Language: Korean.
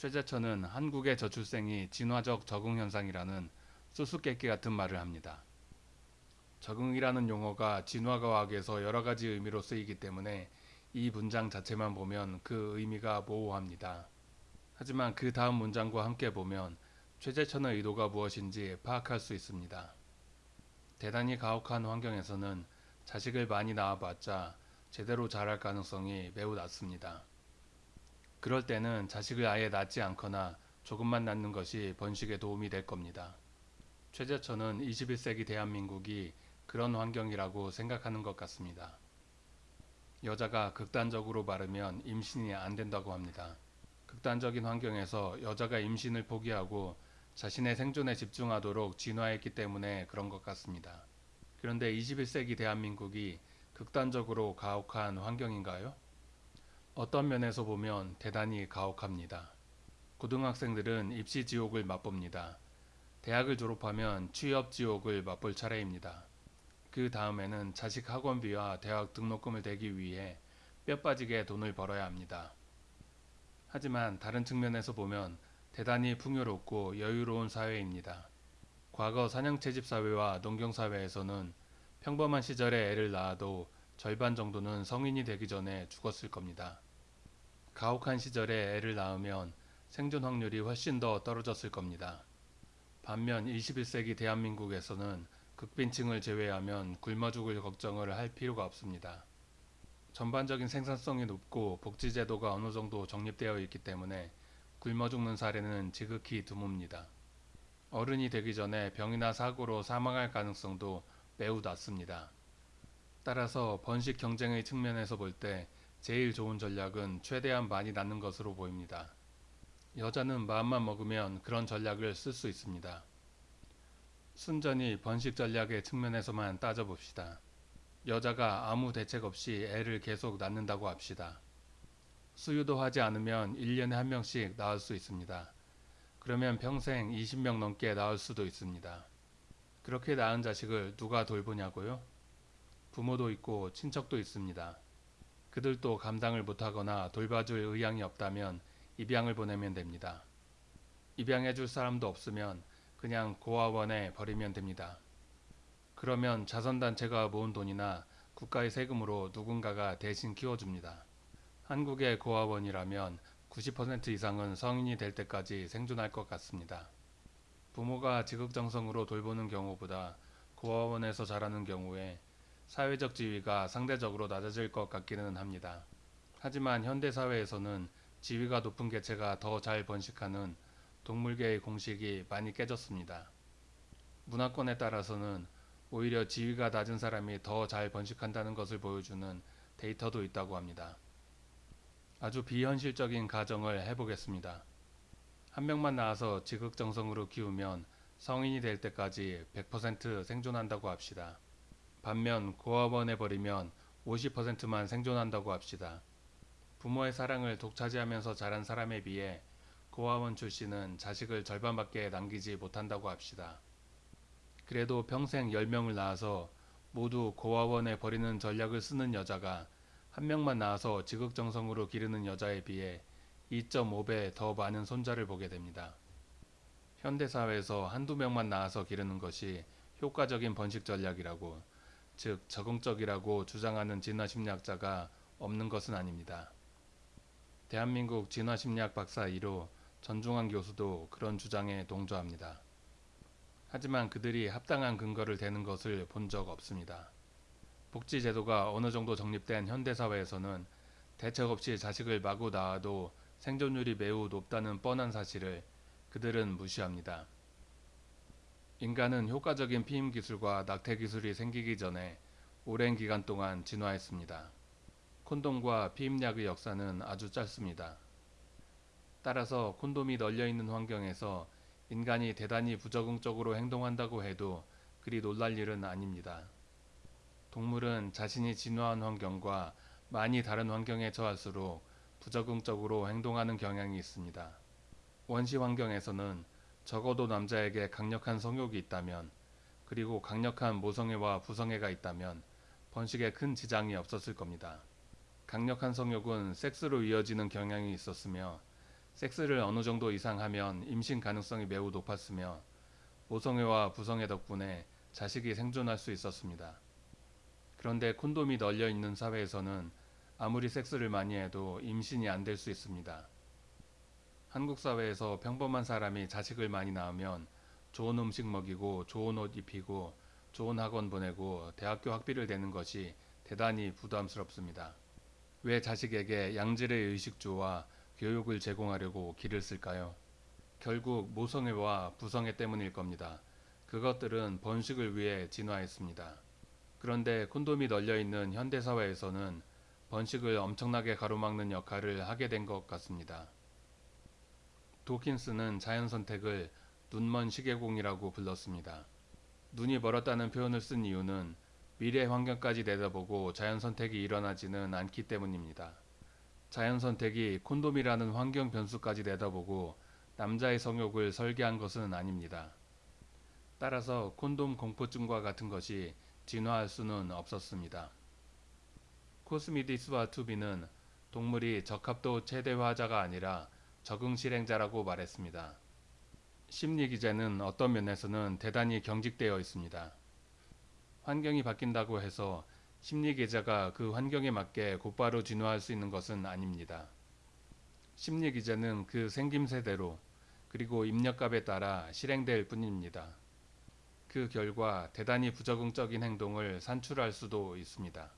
최재천은 한국의 저출생이 진화적 적응 현상이라는 수수께끼 같은 말을 합니다. 적응이라는 용어가 진화과학에서 여러 가지 의미로 쓰이기 때문에 이 문장 자체만 보면 그 의미가 모호합니다. 하지만 그 다음 문장과 함께 보면 최재천의 의도가 무엇인지 파악할 수 있습니다. 대단히 가혹한 환경에서는 자식을 많이 낳아봤자 제대로 자랄 가능성이 매우 낮습니다. 그럴 때는 자식을 아예 낳지 않거나 조금만 낳는 것이 번식에 도움이 될 겁니다. 최재천은 21세기 대한민국이 그런 환경이라고 생각하는 것 같습니다. 여자가 극단적으로 말하면 임신이 안 된다고 합니다. 극단적인 환경에서 여자가 임신을 포기하고 자신의 생존에 집중하도록 진화했기 때문에 그런 것 같습니다. 그런데 21세기 대한민국이 극단적으로 가혹한 환경인가요? 어떤 면에서 보면 대단히 가혹합니다. 고등학생들은 입시 지옥을 맛봅니다. 대학을 졸업하면 취업 지옥을 맛볼 차례입니다. 그 다음에는 자식 학원비와 대학 등록금을 대기 위해 뼈 빠지게 돈을 벌어야 합니다. 하지만 다른 측면에서 보면 대단히 풍요롭고 여유로운 사회입니다. 과거 사냥채집 사회와 농경 사회에서는 평범한 시절에 애를 낳아도 절반 정도는 성인이 되기 전에 죽었을 겁니다. 가혹한 시절에 애를 낳으면 생존 확률이 훨씬 더 떨어졌을 겁니다. 반면 21세기 대한민국에서는 극빈층을 제외하면 굶어 죽을 걱정을 할 필요가 없습니다. 전반적인 생산성이 높고 복지제도가 어느 정도 정립되어 있기 때문에 굶어 죽는 사례는 지극히 드뭅니다. 어른이 되기 전에 병이나 사고로 사망할 가능성도 매우 낮습니다. 따라서 번식 경쟁의 측면에서 볼 때 제일 좋은 전략은 최대한 많이 낳는 것으로 보입니다. 여자는 마음만 먹으면 그런 전략을 쓸 수 있습니다. 순전히 번식 전략의 측면에서만 따져봅시다. 여자가 아무 대책 없이 애를 계속 낳는다고 합시다. 수유도 하지 않으면 1년에 한 명씩 낳을 수 있습니다. 그러면 평생 20명 넘게 낳을 수도 있습니다. 그렇게 낳은 자식을 누가 돌보냐고요? 부모도 있고 친척도 있습니다. 그들도 감당을 못하거나 돌봐줄 의향이 없다면 입양을 보내면 됩니다. 입양해줄 사람도 없으면 그냥 고아원에 버리면 됩니다. 그러면 자선단체가 모은 돈이나 국가의 세금으로 누군가가 대신 키워줍니다. 한국의 고아원이라면 90% 이상은 성인이 될 때까지 생존할 것 같습니다. 부모가 지극정성으로 돌보는 경우보다 고아원에서 자라는 경우에 사회적 지위가 상대적으로 낮아질 것 같기는 합니다. 하지만 현대사회에서는 지위가 높은 개체가 더 잘 번식하는 동물계의 공식이 많이 깨졌습니다. 문화권에 따라서는 오히려 지위가 낮은 사람이 더 잘 번식한다는 것을 보여주는 데이터도 있다고 합니다. 아주 비현실적인 가정을 해보겠습니다. 한 명만 낳아서 지극정성으로 키우면 성인이 될 때까지 100% 생존한다고 합시다. 반면 고아원에 버리면 50%만 생존한다고 합시다. 부모의 사랑을 독차지하면서 자란 사람에 비해 고아원 출신은 자식을 절반밖에 남기지 못한다고 합시다. 그래도 평생 10명을 낳아서 모두 고아원에 버리는 전략을 쓰는 여자가 한 명만 낳아서 지극정성으로 기르는 여자에 비해 2.5배 더 많은 손자를 보게 됩니다. 현대사회에서 한두 명만 낳아서 기르는 것이 효과적인 번식 전략이라고, 즉 적응적이라고 주장하는 진화심리학자가 없는 것은 아닙니다. 대한민국 진화심리학 박사 1호 전중환 교수도 그런 주장에 동조합니다. 하지만 그들이 합당한 근거를 대는 것을 본 적 없습니다. 복지제도가 어느 정도 정립된 현대사회에서는 대책 없이 자식을 마구 낳아도 생존율이 매우 높다는 뻔한 사실을 그들은 무시합니다. 인간은 효과적인 피임 기술과 낙태 기술이 생기기 전에 오랜 기간 동안 진화했습니다. 콘돔과 피임약의 역사는 아주 짧습니다. 따라서 콘돔이 널려 있는 환경에서 인간이 대단히 부적응적으로 행동한다고 해도 그리 놀랄 일은 아닙니다. 동물은 자신이 진화한 환경과 많이 다른 환경에 처할수록 부적응적으로 행동하는 경향이 있습니다. 원시 환경에서는 적어도 남자에게 강력한 성욕이 있다면 그리고 강력한 모성애와 부성애가 있다면 번식에 큰 지장이 없었을 겁니다. 강력한 성욕은 섹스로 이어지는 경향이 있었으며 섹스를 어느 정도 이상 하면 임신 가능성이 매우 높았으며 모성애와 부성애 덕분에 자식이 생존할 수 있었습니다. 그런데 콘돔이 널려 있는 사회에서는 아무리 섹스를 많이 해도 임신이 안 될 수 있습니다. 한국 사회에서 평범한 사람이 자식을 많이 낳으면 좋은 음식 먹이고 좋은 옷 입히고 좋은 학원 보내고 대학교 학비를 대는 것이 대단히 부담스럽습니다. 왜 자식에게 양질의 의식주와 교육을 제공하려고 길을 쓸까요? 결국 모성애와 부성애 때문일 겁니다. 그것들은 번식을 위해 진화했습니다. 그런데 콘돔이 널려 있는 현대사회에서는 번식을 엄청나게 가로막는 역할을 하게 된 것 같습니다. 도킨스는 자연 선택을 눈먼 시계공이라고 불렀습니다. 눈이 멀었다는 표현을 쓴 이유는 미래 환경까지 내다보고 자연 선택이 일어나지는 않기 때문입니다. 자연 선택이 콘돔이라는 환경 변수까지 내다보고 남자의 성욕을 설계한 것은 아닙니다. 따라서 콘돔 공포증과 같은 것이 진화할 수는 없었습니다. 코스미디스와 투비는 동물이 적합도 최대화자가 아니라 적응 실행자라고 말했습니다. 심리 기제는 어떤 면에서는 대단히 경직되어 있습니다. 환경이 바뀐다고 해서 심리 기제가 그 환경에 맞게 곧바로 진화할 수 있는 것은 아닙니다. 심리 기제는 그 생김새대로 그리고 입력값에 따라 실행될 뿐입니다. 그 결과 대단히 부적응적인 행동을 산출할 수도 있습니다.